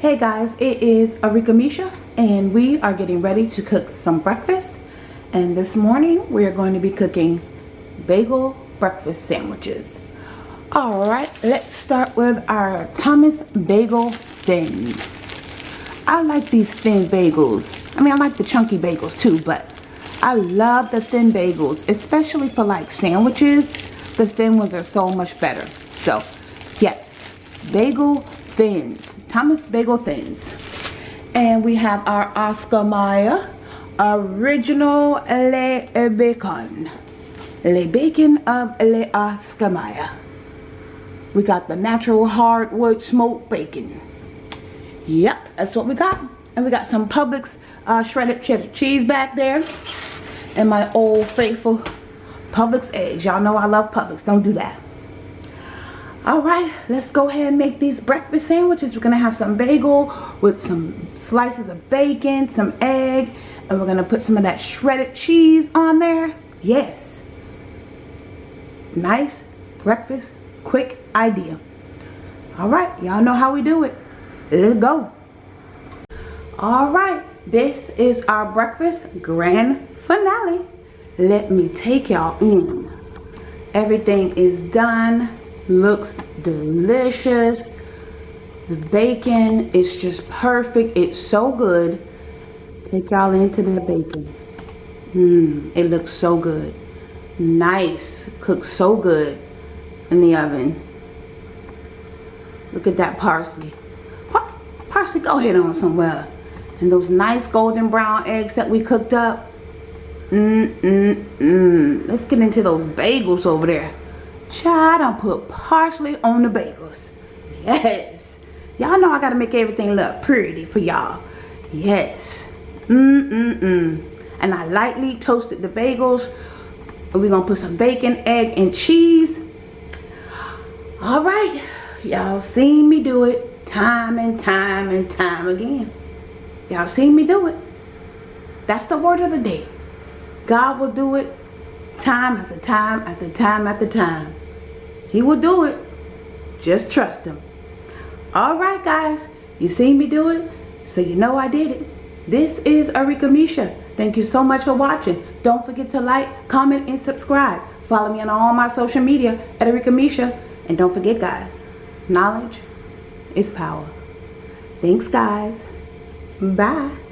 Hey guys, it is Arika Misha and we are getting ready to cook some breakfast. And this morning we are going to be cooking bagel breakfast sandwiches. Alright, let's start with our Thomas Bagel Thins. I like these thin bagels. I mean, I like the chunky bagels too, but I love the thin bagels, especially for like sandwiches. The thin ones are so much better. So, yes, bagel thins. Thomas Bagel Thins. And we have our Oscar Mayer Original Le Bacon. Le Bacon of Le Oscar Mayer. We got the natural hardwood smoked bacon. Yep, that's what we got. And we got some Publix uh, shredded cheddar cheese back there. And my old faithful Publix eggs. Y'all know I love Publix. Don't do that. Alright, let's go ahead and make these breakfast sandwiches. We're to have some bagel with some slices of bacon, some egg, and we're to put some of that shredded cheese on there. Yes. Nice breakfast, quick idea. Alright, y'all know how we do it. Let's go. Alright, this is our breakfast grand finale. Let me take y'all in. Everything is done looks delicious. The bacon is just perfect. It's so good. Take y'all into the bacon. Mmm it looks so good. Nice. Cooked so good in the oven. Look at that parsley. Par parsley go ahead on somewhere. And those nice golden brown eggs that we cooked up. Mmm mmm mmm let's get into those bagels over there Child, I put parsley on the bagels. Yes. Y'all know I gotta make everything look pretty for y'all. Yes. Mm-mm-mm. And I lightly toasted the bagels. We're gonna put some bacon, egg, and cheese. All right. Y'all seen me do it time and time and time again. Y'all seen me do it. That's the word of the day. God will do it time after time after time after time. He will do it. Just trust him. Alright guys, you seen me do it, so you know I did it. This is Arika Misha. Thank you so much for watching. Don't forget to like, comment, and subscribe. Follow me on all my social media at Arika Misha. And don't forget guys, knowledge is power. Thanks guys. Bye.